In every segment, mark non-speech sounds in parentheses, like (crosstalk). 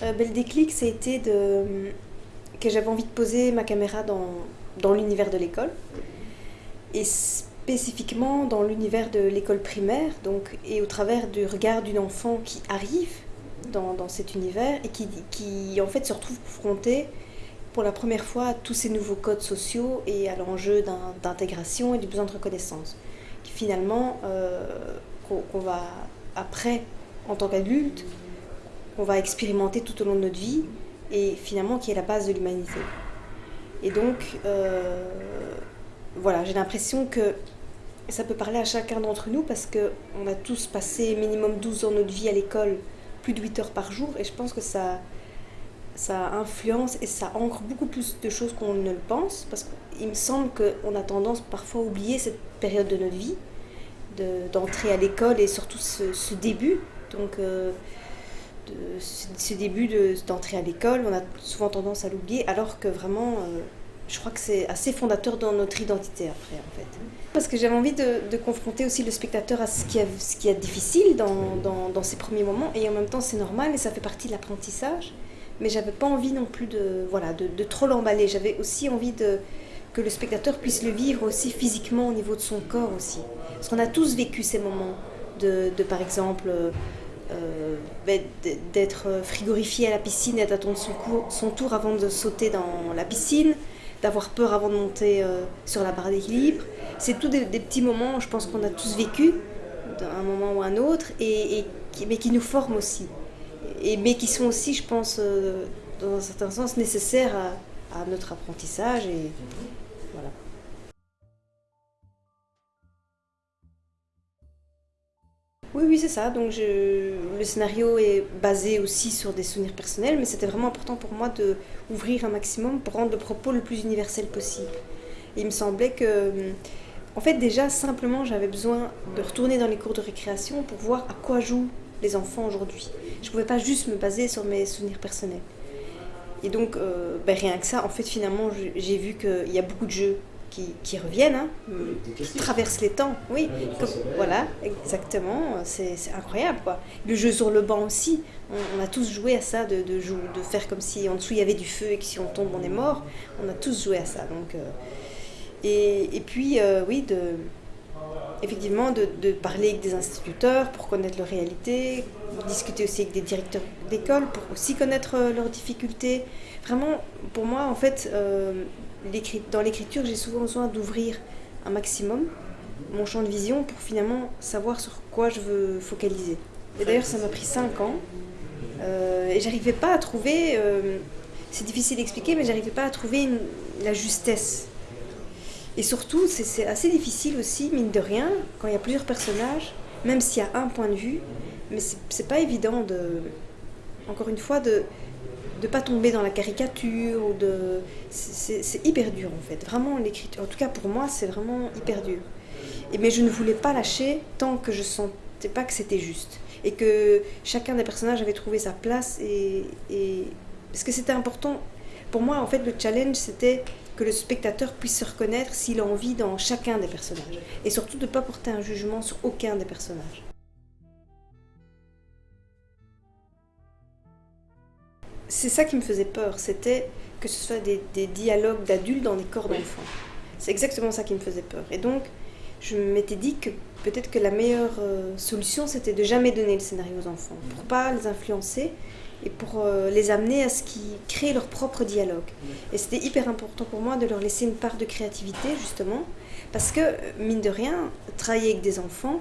ben, Le déclic, ça que j'avais envie de poser ma caméra dans, l'univers de l'école. Et spécifiquement dans l'univers de l'école primaire, donc, et au travers du regard d'une enfant qui arrive dans, cet univers et qui, qui en fait se retrouve confrontée pour la première fois à tous ces nouveaux codes sociaux et à l'enjeu d'intégration et du besoin de reconnaissance. Qui finalement, euh, qu'on va après, en tant qu'adulte, qu'on va expérimenter tout au long de notre vie et finalement qui est la base de l'humanité. Et donc, euh, voilà, j'ai l'impression que ça peut parler à chacun d'entre nous parce qu'on a tous passé minimum 12 ans de notre vie à l'école, plus de 8 heures par jour, et je pense que ça, ça influence et ça ancre beaucoup plus de choses qu'on ne le pense, parce qu'il me semble qu'on a tendance parfois à oublier cette période de notre vie, d'entrer à l'école et surtout ce, début. Donc, euh, de, ce, début d'entrée à l'école, on a souvent tendance à l'oublier, alors que vraiment, euh, je crois que c'est assez fondateur dans notre identité après, en fait. Parce que j'avais envie de, confronter aussi le spectateur à ce qui est, difficile dans, ces premiers moments, et en même temps c'est normal et ça fait partie de l'apprentissage. Mais j'avais pas envie non plus de, voilà, de, trop l'emballer. J'avais aussi envie de, que le spectateur puisse le vivre aussi physiquement au niveau de son corps aussi. Parce qu'on a tous vécu ces moments de, de par exemple, euh, ben, d'être frigorifié à la piscine et d'attendre son, tour avant de sauter dans la piscine, d'avoir peur avant de monter euh, sur la barre d'équilibre. C'est tous des, petits moments, je pense qu'on a tous vécu, d'un moment ou un autre, et, mais qui nous forment aussi. Et, mais qui sont aussi, je pense, euh, dans un certain sens, nécessaires à, notre apprentissage. Oui, c'est ça. Donc, le scénario est basé aussi sur des souvenirs personnels, mais c'était vraiment important pour moi de ouvrir un maximum pour rendre le propos le plus universel possible. Il me semblait que, en fait, déjà simplement, j'avais besoin de retourner dans les cours de récréation pour voir à quoi jouent les enfants aujourd'hui. Je ne pouvais pas juste me baser sur mes souvenirs personnels. Et donc, euh, ben, rien que ça, en fait, finalement, j'ai vu qu'il y a beaucoup de jeux qui, reviennent, hein, qui traversent les temps. Oui, voilà, exactement, c'est incroyable. Quoi. Le jeu sur le banc aussi, on, a tous joué à ça, de, de, de, faire comme si en dessous il y avait du feu et que si on tombe on est mort. On a tous joué à ça. Donc, euh, et, et, puis, euh, oui, de, effectivement, de, de, parler avec des instituteurs pour connaître leur réalité, discuter aussi avec des directeurs d'école pour aussi connaître euh, leurs difficultés. Vraiment, pour moi, en fait, dans l'écriture, j'ai souvent besoin d'ouvrir un maximum mon champ de vision pour finalement savoir sur quoi je veux focaliser. Et d'ailleurs, ça m'a pris 5 ans euh, et j'arrivais pas à trouver, euh, c'est difficile d'expliquer, mais j'arrivais pas à trouver la justesse. Et surtout, c'est assez difficile aussi, mine de rien, quand il y a plusieurs personnages, même s'il y a un point de vue, mais c'est pas évident de, encore une fois, de, pas tomber dans la caricature ou de c'est hyper dur en fait. Vraiment l'écriture en tout cas pour moi c'est vraiment hyper dur. Et mais je ne voulais pas lâcher tant que je sentais pas que c'était juste et que chacun des personnages avait trouvé sa place et, et... parce que c'était important. Pour moi en fait le challenge c'était que le spectateur puisse se reconnaître s'il a envie dans chacun des personnages et surtout de ne pas porter un jugement sur aucun des personnages c'est ça qui me faisait peur, c'était que ce soit des, dialogues d'adultes dans des corps d'enfants. C'est exactement ça qui me faisait peur. Et donc, je m'étais dit que peut-être que la meilleure euh, solution, c'était de jamais donner le scénario aux enfants, pour pas les influencer et pour euh, les amener à ce qu'ils créent leur propre dialogue. Et c'était hyper important pour moi de leur laisser une part de créativité, justement, parce que, mine de rien, travailler avec des enfants,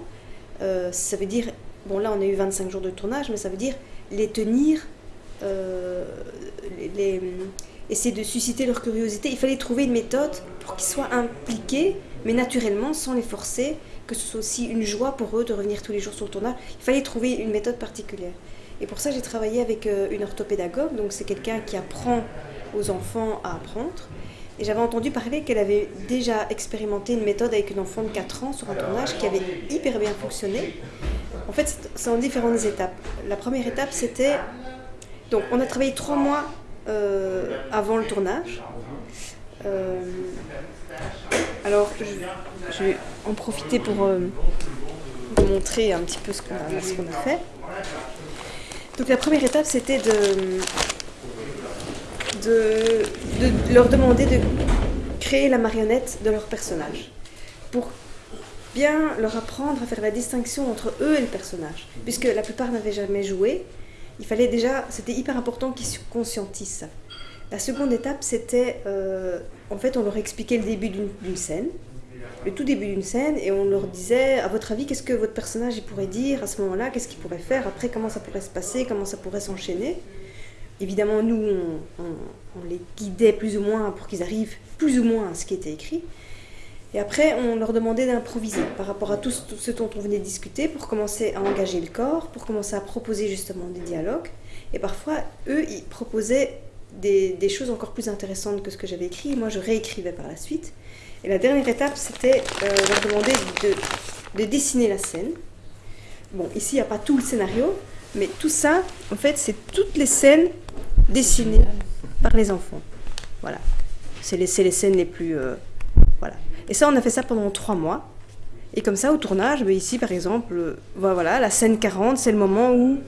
euh, ça veut dire, bon là on a eu 25 jours de tournage, mais ça veut dire les tenir euh, les, essayer de susciter leur curiosité. Il fallait trouver une méthode pour qu'ils soient impliqués, mais naturellement, sans les forcer, que ce soit aussi une joie pour eux de revenir tous les jours sur le tournage. Il fallait trouver une méthode particulière. Et pour ça, j'ai travaillé avec euh, une orthopédagogue, donc c'est quelqu'un qui apprend aux enfants à apprendre. Et j'avais entendu parler qu'elle avait déjà expérimenté une méthode avec une enfant de 4 ans sur un tournage qui avait hyper bien fonctionné. En fait, c'est en différentes étapes. La première étape, c'était donc on a travaillé trois mois euh, avant le tournage. Euh, alors je, vais en profiter pour euh, vous montrer un petit peu ce qu'on a, fait. Donc la première étape, c'était de, leur demander de créer la marionnette de leur personnage. Pour bien leur apprendre à faire la distinction entre eux et le personnage. Puisque la plupart n'avaient jamais joué, il fallait déjà, c'était hyper important qu'ils conscientisent. La seconde étape, c'était, euh, en fait, on leur expliquait le début d'une scène, le tout début d'une scène, et on leur disait, à votre avis, qu'est-ce que votre personnage pourrait dire à ce moment-là, qu'est-ce qu'il pourrait faire, après, comment ça pourrait se passer, comment ça pourrait s'enchaîner. Évidemment, nous, on, on, les guidait plus ou moins pour qu'ils arrivent plus ou moins à ce qui était écrit. Et après, on leur demandait d'improviser par rapport à tout ce dont on venait de discuter pour commencer à engager le corps, pour commencer à proposer justement des dialogues. Et parfois, eux, ils proposaient des, choses encore plus intéressantes que ce que j'avais écrit. Moi, je réécrivais par la suite. Et la dernière étape, c'était euh, leur demander de, de, dessiner la scène. Bon, ici, il n'y a pas tout le scénario, mais tout ça, en fait, c'est toutes les scènes dessinées par les enfants. Voilà. C'est les, les, scènes les plus... Euh, voilà. Et ça, on a fait ça pendant trois mois. Et comme ça, au tournage, ben, ici, par exemple, euh, voilà, la scène 40, c'est le moment où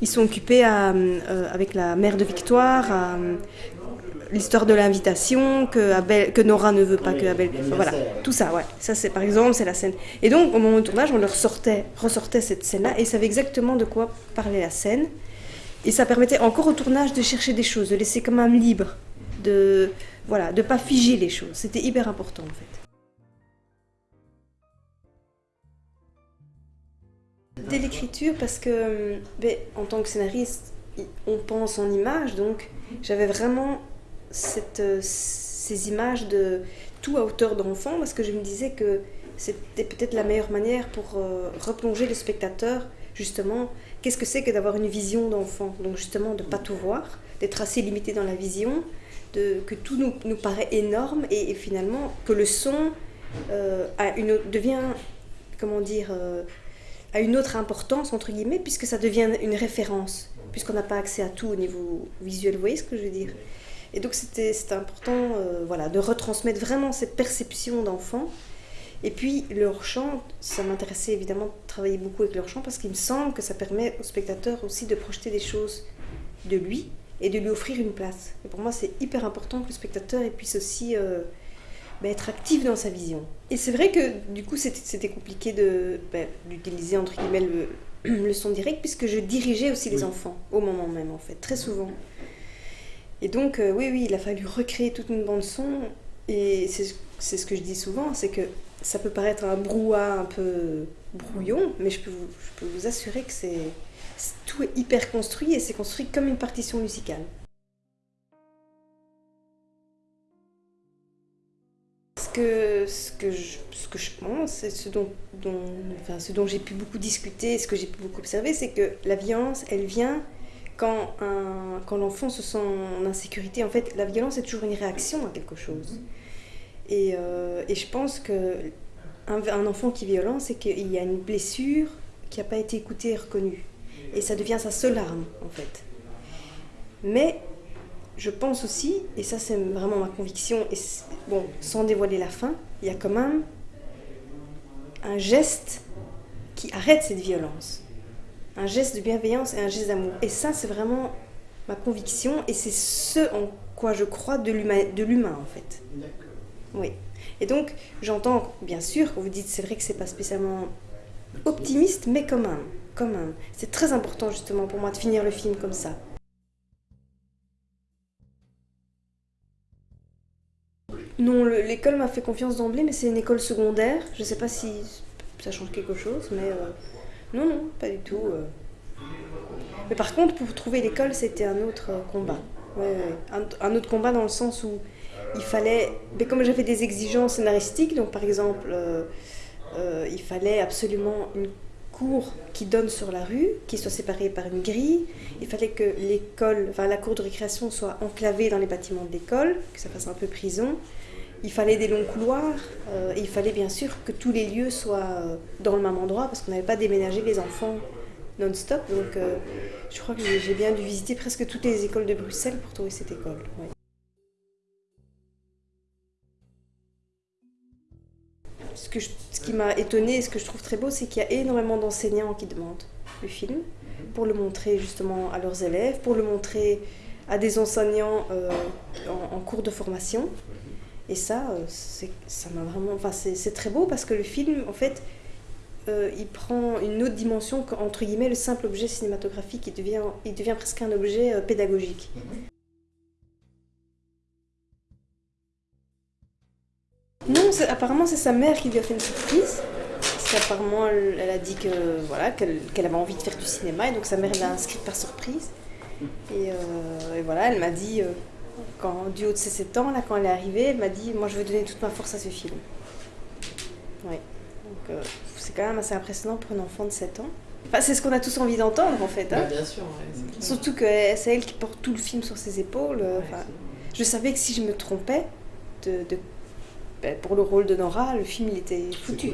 ils sont occupés euh, avec la mère de Victoire, euh, l'histoire de l'invitation, que, que Nora ne veut pas que Abel... voilà, tout ça, ouais. Ça, c'est par exemple, c'est la scène. Et donc, au moment du tournage, on leur sortait, ressortait cette scène-là et ils savaient exactement de quoi parlait la scène. Et ça permettait encore au tournage de chercher des choses, de laisser quand même libre, de voilà, de pas figer les choses. C'était hyper important, en fait. Dès l'écriture, parce que ben, en tant que scénariste, on pense en images, donc j'avais vraiment euh, ces images de tout à hauteur d'enfant, parce que je me disais que c'était peut-être la meilleure manière pour euh, replonger le spectateur, justement, qu'est-ce que c'est que d'avoir une vision d'enfant? Donc justement, de pas tout voir, d'être assez limité dans la vision, de, que tout nous, nous paraît énorme, et, finalement que le son euh, devient, comment dire a une autre importance, entre guillemets, puisque ça devient une référence, puisqu'on n'a pas accès à tout au niveau visuel, vous voyez ce que je veux dire? Et donc c'était important euh, voilà, de retransmettre vraiment cette perception d'enfant. Et puis leur chant, ça m'intéressait évidemment de travailler beaucoup avec leur chant, parce qu'il me semble que ça permet au spectateur aussi de projeter des choses de lui et de lui offrir une place. Et pour moi, c'est hyper important que le spectateur puisse aussi... Euh, bah, être actif dans sa vision. Et c'est vrai que du coup c'était compliqué bah, d'utiliser entre guillemets le, (clears throat) le, son direct puisque je dirigeais aussi les enfants au moment même en fait, très souvent. Et donc euh, oui oui il a fallu recréer toute une bande son et c'est ce que je dis souvent, c'est que ça peut paraître un brouhaha un peu brouillon, mais je peux vous, je peux vous assurer que c'est tout est hyper construit et c'est construit comme une partition musicale. Que, ce, que je, ce que je pense, ce dont, dont, enfin, ce dont j'ai pu beaucoup discuter, ce que j'ai pu beaucoup observer, c'est que la violence, elle vient quand, quand l'enfant se sent en insécurité. En fait, la violence est toujours une réaction à quelque chose. Et, euh, et je pense que un, enfant qui est violent, c'est qu'il y a une blessure qui n'a pas été écoutée et reconnue. Et ça devient sa seule arme, en fait. Mais je pense aussi, et ça c'est vraiment ma conviction, et bon, sans dévoiler la fin, il y a quand même un geste qui arrête cette violence. Un geste de bienveillance et un geste d'amour. Et ça, c'est vraiment ma conviction, et c'est ce en quoi je crois de l'humain, en fait. Oui. Et donc, j'entends, bien sûr, vous dites, c'est vrai que c'est pas spécialement optimiste, mais quand quand même. C'est très important, justement, pour moi, de finir le film comme ça. Non, l'école m'a fait confiance d'emblée, mais c'est une école secondaire. Je ne sais pas si ça change quelque chose, mais euh, non, non, pas du tout. Euh. Mais par contre, pour trouver l'école, c'était un autre euh, combat. Un, autre combat dans le sens où il fallait, mais comme j'avais des exigences scénaristiques, donc par exemple, il fallait absolument une cour qui donne sur la rue, qui soit séparée par une grille. Il fallait que l'école, enfin la cour de récréation soit enclavée dans les bâtiments de l'école, que ça fasse un peu prison. Il fallait des longs couloirs, euh, et il fallait bien sûr que tous les lieux soient euh, dans le même endroit, parce qu'on n'avait pas déménagé les enfants non-stop. Donc euh, je crois que j'ai bien dû visiter presque toutes les écoles de Bruxelles pour trouver cette école. Ce, qui m'a étonné et ce que je trouve très beau, c'est qu'il y a énormément d'enseignants qui demandent le film. pour le montrer justement à leurs élèves, pour le montrer à des enseignants euh, en, en cours de formation. Et ça, euh, c'est- ça m'a vraiment. Enfin, c'est très beau parce que le film, en fait, euh, il prend une autre dimension qu'entre guillemets le simple objet cinématographique. Il devient, il devient presque un objet euh, pédagogique. Non, c'est- apparemment c'est sa mère qui lui a fait une surprise. Parce qu'apparemment elle, elle a dit que voilà qu'elle avait envie de faire du cinéma et donc sa mère l'a inscrite par surprise. Et, euh, et voilà, elle m'a dit, quand, du haut de ses 7 ans, là, quand elle est arrivée, elle m'a dit Moi je veux donner toute ma force à ce film. Oui. Donc euh, c'est quand même assez impressionnant pour un enfant de 7 ans. Enfin, c'est ce qu'on a tous envie d'entendre en fait. hein. Bah, bien sûr, ouais. Surtout que c'est elle qui porte tout le film sur ses épaules. Ouais, enfin, c'est- je savais que si je me trompais de, de- ben, pour le rôle de Nora, le film il était foutu.